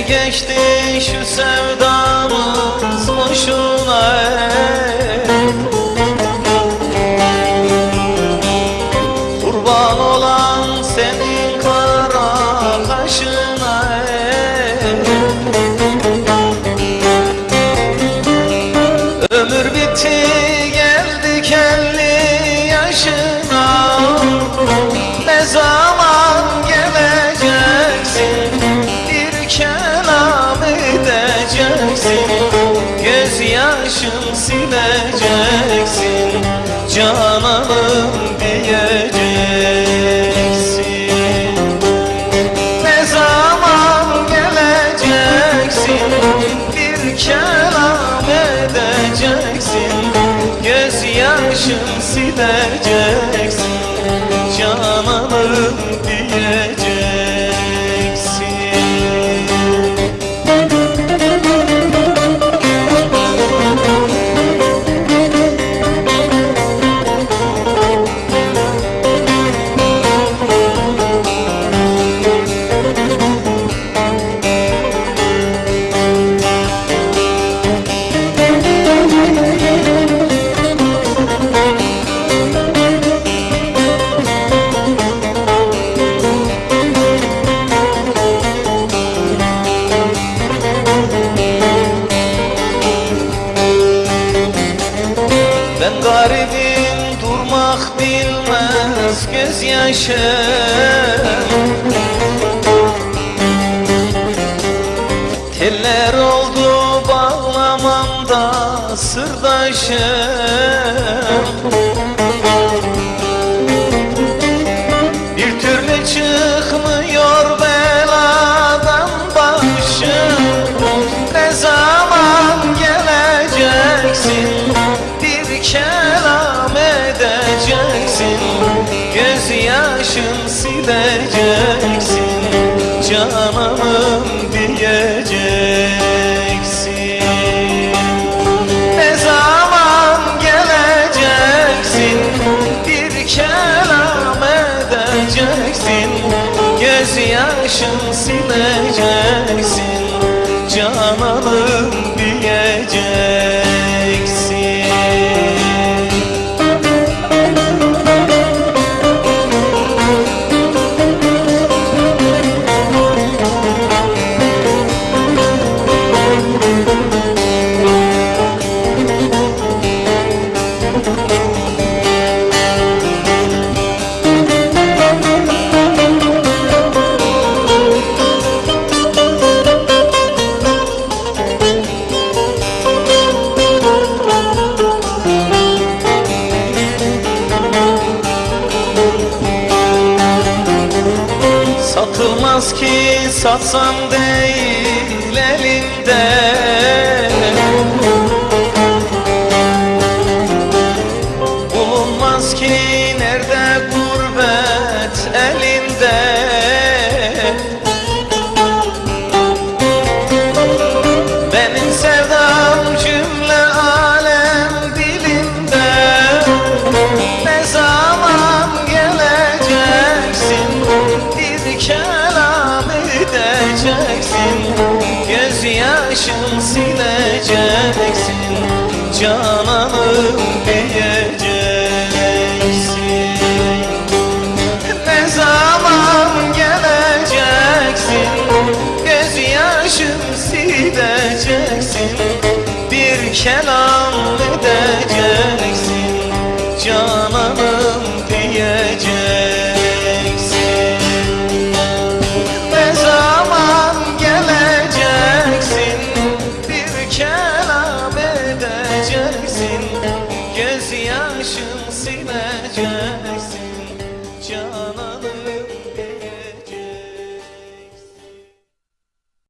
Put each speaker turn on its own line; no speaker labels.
geçti şu sevdamız boşuna Cananım diyeceksin. Ne zaman geleceksin? Bir kelam edeceksin. Gözyaşım sileceksin. Cananım bilmez gözyaşım Teller oldu bağlamamda sırdaşım Bir türlü çıkmıyor beladan başım Ne Gözyaşım sileceksin Cananım diyeceksin. Ne zaman geleceksin Bir kelam edeceksin. Gözyaşım sileceksin Satılmaz ki satsam değil Gözyaşım sileceksin Cananım diyeceksin. Ne zaman geleceksin Gözyaşım sileceksin Bir kelam edeceksin diyeceksin Göz yaşın sileceksin